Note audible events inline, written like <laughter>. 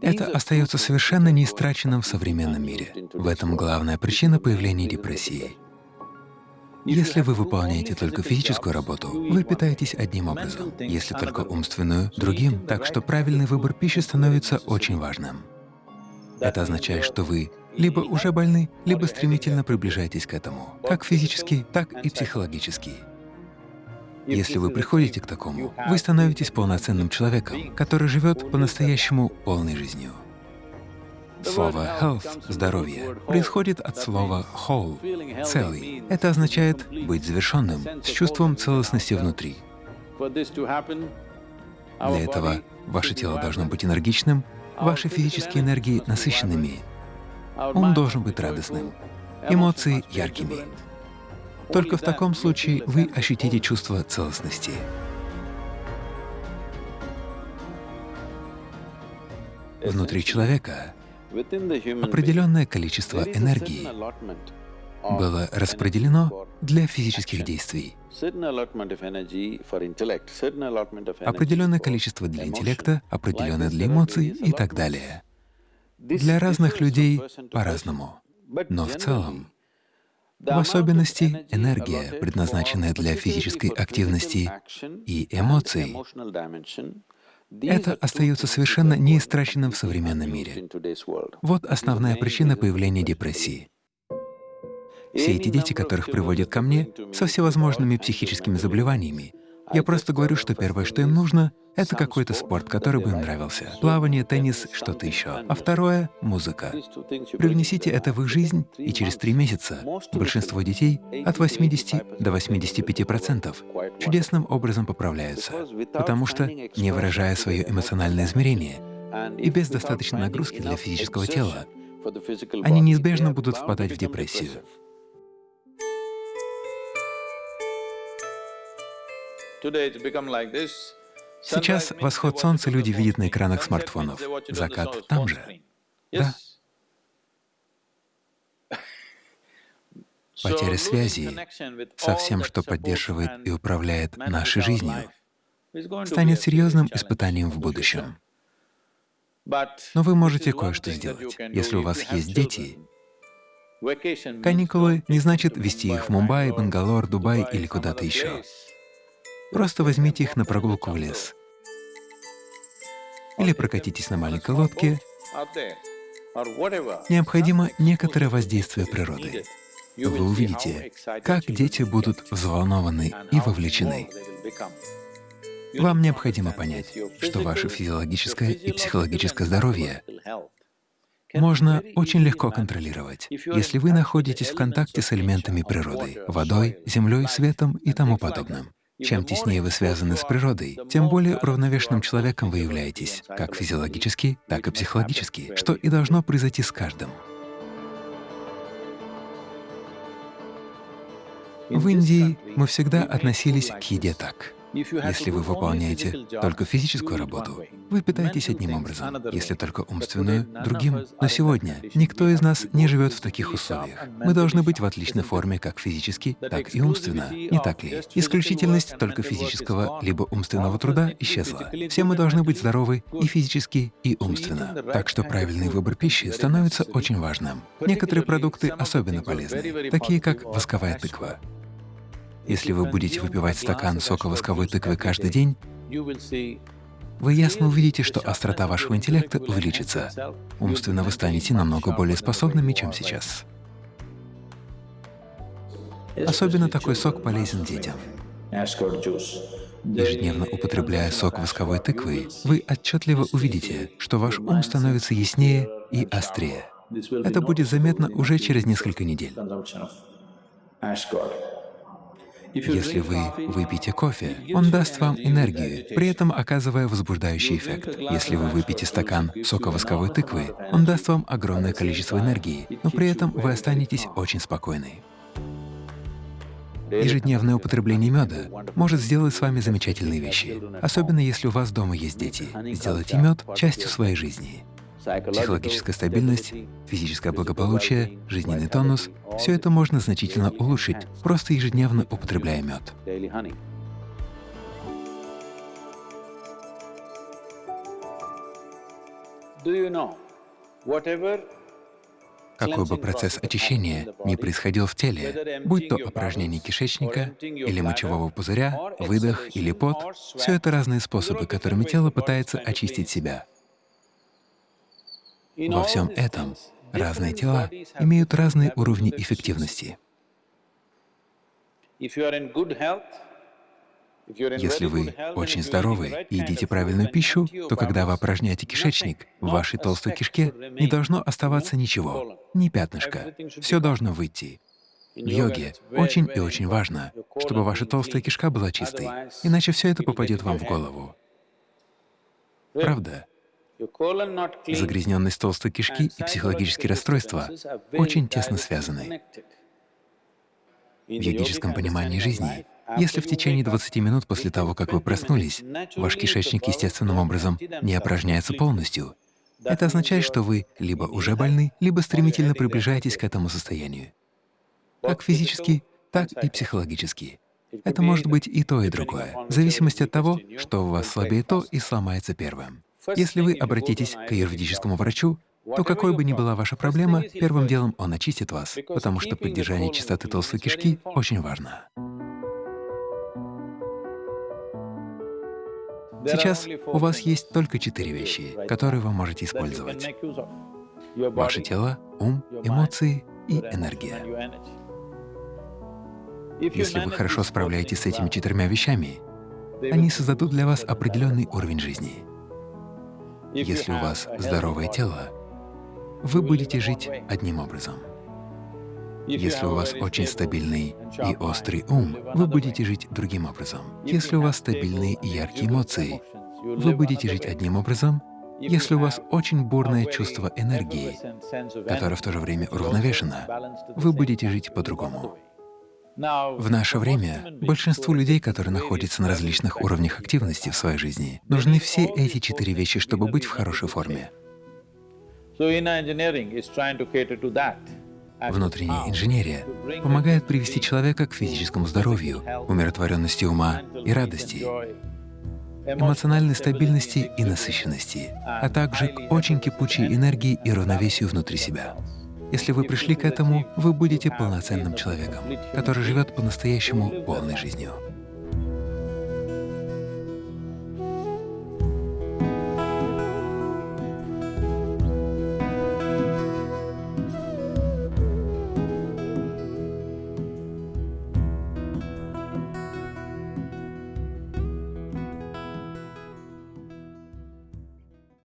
Это остается совершенно неистраченным в современном мире. В этом главная причина появления депрессии. Если вы выполняете только физическую работу, вы питаетесь одним образом, если только умственную — другим, так что правильный выбор пищи становится очень важным. Это означает, что вы либо уже больны, либо стремительно приближаетесь к этому, как физически, так и психологически. Если вы приходите к такому, вы становитесь полноценным человеком, который живет по-настоящему полной жизнью. Слово «health» — «здоровье» происходит от слова «whole» — «целый». Это означает быть завершенным, с чувством целостности внутри. Для этого ваше тело должно быть энергичным, ваши физические энергии насыщенными, ум должен быть радостным, эмоции — яркими. Только в таком случае вы ощутите чувство целостности. Внутри человека определенное количество энергии было распределено для физических действий, определенное количество для интеллекта, определенное для эмоций и так далее. Для разных людей по-разному, но в целом в особенности энергия, предназначенная для физической активности и эмоций, это остается совершенно неистраченным в современном мире. Вот основная причина появления депрессии. Все эти дети, которых приводят ко мне, со всевозможными психическими заболеваниями, я просто говорю, что первое, что им нужно, это какой-то спорт, который бы им нравился. Плавание, теннис, что-то еще. А второе — музыка. Привнесите это в их жизнь, и через три месяца большинство детей от 80 до 85 процентов чудесным образом поправляются, потому что, не выражая свое эмоциональное измерение и без достаточной нагрузки для физического тела, они неизбежно будут впадать в депрессию. Сейчас восход солнца люди видят на экранах смартфонов, закат там же. Да. <laughs> Потеря связи со всем, что поддерживает и управляет нашей жизнью, станет серьезным испытанием в будущем. Но вы можете кое-что сделать. Если у вас есть дети, каникулы не значит вести их в Мумбаи, Бангалор, Дубай или куда-то еще. Просто возьмите их на прогулку в лес. Или прокатитесь на маленькой лодке. Необходимо некоторое воздействие природы. Вы увидите, как дети будут взволнованы и вовлечены. Вам необходимо понять, что ваше физиологическое и психологическое здоровье можно очень легко контролировать, если вы находитесь в контакте с элементами природы — водой, землей, светом и тому подобным. Чем теснее вы связаны с природой, тем более уравновешенным человеком вы являетесь, как физиологически, так и психологически, что и должно произойти с каждым. В Индии мы всегда относились к еде так. Если вы выполняете только физическую работу, вы питаетесь одним образом, если только умственную — другим. Но сегодня никто из нас не живет в таких условиях. Мы должны быть в отличной форме как физически, так и умственно. Не так ли? Исключительность только физического либо умственного труда исчезла. Все мы должны быть здоровы и физически, и умственно. Так что правильный выбор пищи становится очень важным. Некоторые продукты особенно полезны, такие как восковая тыква. Если вы будете выпивать стакан сока восковой тыквы каждый день, вы ясно увидите, что острота вашего интеллекта увеличится. Умственно вы станете намного более способными, чем сейчас. Особенно такой сок полезен детям. Ежедневно употребляя сок восковой тыквы, вы отчетливо увидите, что ваш ум становится яснее и острее. Это будет заметно уже через несколько недель. Если вы выпьете кофе, он даст вам энергию, при этом оказывая возбуждающий эффект. Если вы выпьете стакан сока восковой тыквы, он даст вам огромное количество энергии, но при этом вы останетесь очень спокойны. Ежедневное употребление меда может сделать с вами замечательные вещи, особенно если у вас дома есть дети. Сделайте мед частью своей жизни. Психологическая стабильность, физическое благополучие, жизненный тонус — все это можно значительно улучшить, просто ежедневно употребляя мед. Какой бы процесс очищения ни происходил в теле, будь то упражнение кишечника или мочевого пузыря, выдох или пот, все это разные способы, которыми тело пытается очистить себя. Во всем этом разные тела имеют разные уровни эффективности. Если вы очень здоровы и едите правильную пищу, то когда вы опорожняете кишечник, в вашей толстой кишке не должно оставаться ничего, ни пятнышка. Все должно выйти. В йоге очень и очень важно, чтобы ваша толстая кишка была чистой, иначе все это попадет вам в голову. Правда? Загрязненность толстой кишки и психологические расстройства очень тесно связаны. В йогическом понимании жизни если в течение 20 минут после того, как вы проснулись, ваш кишечник естественным образом не опорожняется полностью, это означает, что вы либо уже больны, либо стремительно приближаетесь к этому состоянию. Как физически, так и психологически. Это может быть и то, и другое, в зависимости от того, что у вас слабее то и сломается первым. Если вы обратитесь к аюрведическому врачу, то какой бы ни была ваша проблема, первым делом он очистит вас, потому что поддержание чистоты толстой кишки очень важно. Сейчас у вас есть только четыре вещи, которые вы можете использовать. Ваше тело, ум, эмоции и энергия. Если вы хорошо справляетесь с этими четырьмя вещами, они создадут для вас определенный уровень жизни. Если у вас здоровое тело, вы будете жить одним образом. Если у вас очень стабильный и острый ум, вы будете жить другим образом. Если у вас стабильные и яркие эмоции, вы будете жить одним образом. Если у вас очень бурное чувство энергии, которое в то же время уравновешено, вы будете жить по-другому. В наше время большинству людей, которые находятся на различных уровнях активности в своей жизни, нужны все эти четыре вещи, чтобы быть в хорошей форме. Внутренняя инженерия помогает привести человека к физическому здоровью, умиротворенности ума и радости, эмоциональной стабильности и насыщенности, а также к очень кипучей энергии и равновесию внутри себя. Если вы пришли к этому, вы будете полноценным человеком, который живет по-настоящему полной жизнью.